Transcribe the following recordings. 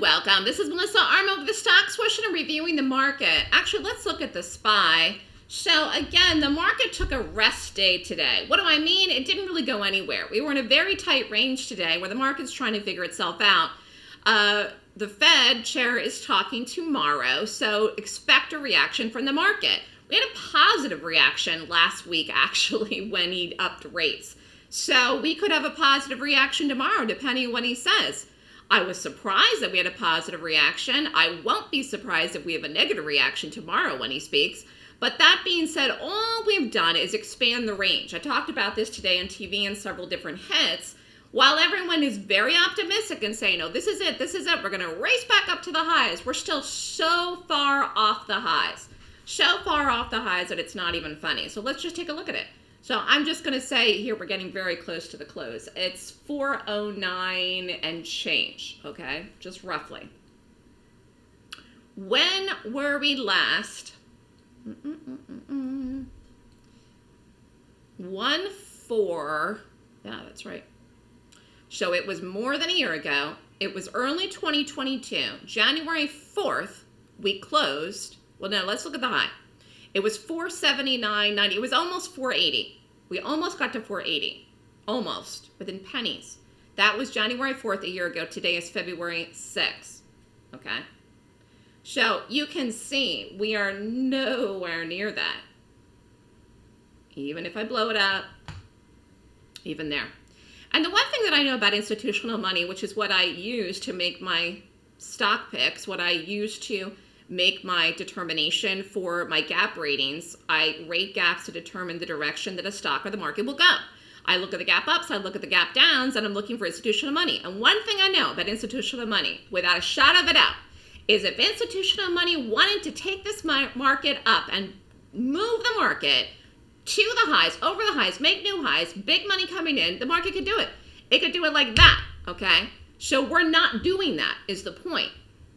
welcome. This is Melissa Armo with the Stock Swoosh and reviewing the market. Actually, let's look at the SPY. So again, the market took a rest day today. What do I mean? It didn't really go anywhere. We were in a very tight range today where the market's trying to figure itself out. Uh, the Fed chair is talking tomorrow, so expect a reaction from the market. We had a positive reaction last week, actually, when he upped rates. So we could have a positive reaction tomorrow, depending on what he says. I was surprised that we had a positive reaction. I won't be surprised if we have a negative reaction tomorrow when he speaks. But that being said, all we've done is expand the range. I talked about this today on TV in several different hits. While everyone is very optimistic and saying, oh, this is it, this is it, we're going to race back up to the highs, we're still so far off the highs. So far off the highs that it's not even funny. So let's just take a look at it. So I'm just going to say here we're getting very close to the close. It's 409 and change, okay? Just roughly. When were we last? One four. Yeah, that's right. So it was more than a year ago. It was early 2022. January 4th, we closed. Well, no, let's look at the high. It was 479.90. It was almost 480. We almost got to 480. Almost. Within pennies. That was January 4th a year ago. Today is February 6th. Okay? So you can see we are nowhere near that. Even if I blow it up, even there. And the one thing that I know about institutional money, which is what I use to make my stock picks, what I use to make my determination for my gap ratings. I rate gaps to determine the direction that a stock or the market will go. I look at the gap ups, I look at the gap downs, and I'm looking for institutional money. And one thing I know about institutional money, without a shot of a doubt, is if institutional money wanted to take this market up and move the market to the highs, over the highs, make new highs, big money coming in, the market could do it. It could do it like that, okay? So we're not doing that is the point.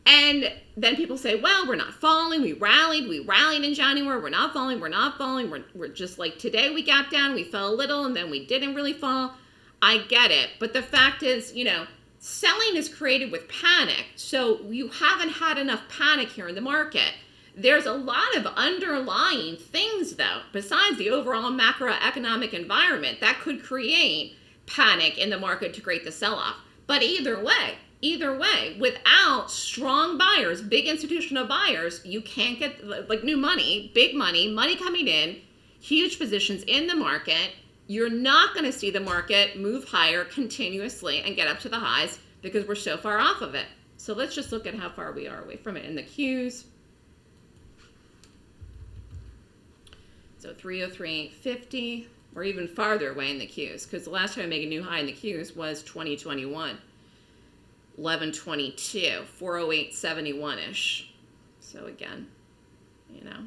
And then people say, well, we're not falling. We rallied. We rallied in January. We're not falling. We're not falling. We're, we're just like today we gapped down. We fell a little and then we didn't really fall. I get it. But the fact is, you know, selling is created with panic. So you haven't had enough panic here in the market. There's a lot of underlying things, though, besides the overall macroeconomic environment that could create panic in the market to create the sell off. But either way, either way without strong buyers big institutional buyers you can't get like new money big money money coming in huge positions in the market. You're not going to see the market move higher continuously and get up to the highs because we're so far off of it. So let's just look at how far we are away from it in the Qs. So 303.50 or even farther away in the Qs because the last time I made a new high in the Qs was 2021 1122, 408.71-ish. So again, you know,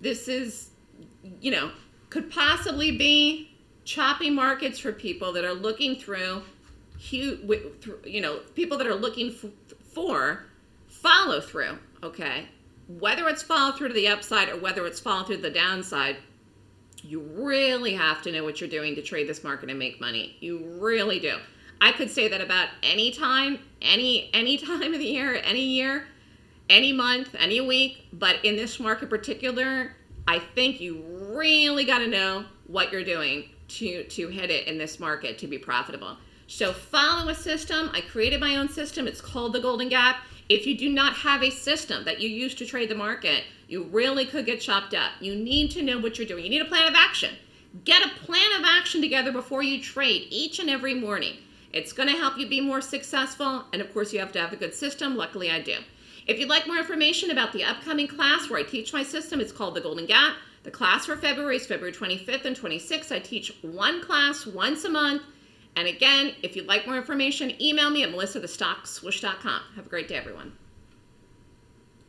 this is, you know, could possibly be choppy markets for people that are looking through, you know, people that are looking for follow through, okay? Whether it's follow through to the upside or whether it's follow through to the downside, you really have to know what you're doing to trade this market and make money. You really do. I could say that about any time, any any time of the year, any year, any month, any week, but in this market particular, I think you really got to know what you're doing to to hit it in this market to be profitable. So follow a system. I created my own system. It's called the Golden Gap. If you do not have a system that you use to trade the market, you really could get chopped up. You need to know what you're doing. You need a plan of action. Get a plan of action together before you trade each and every morning. It's going to help you be more successful. And of course, you have to have a good system. Luckily, I do. If you'd like more information about the upcoming class where I teach my system, it's called the Golden Gap. The class for February is February 25th and 26th. I teach one class once a month. And again, if you'd like more information, email me at melissa@thestockswoosh.com. Have a great day, everyone.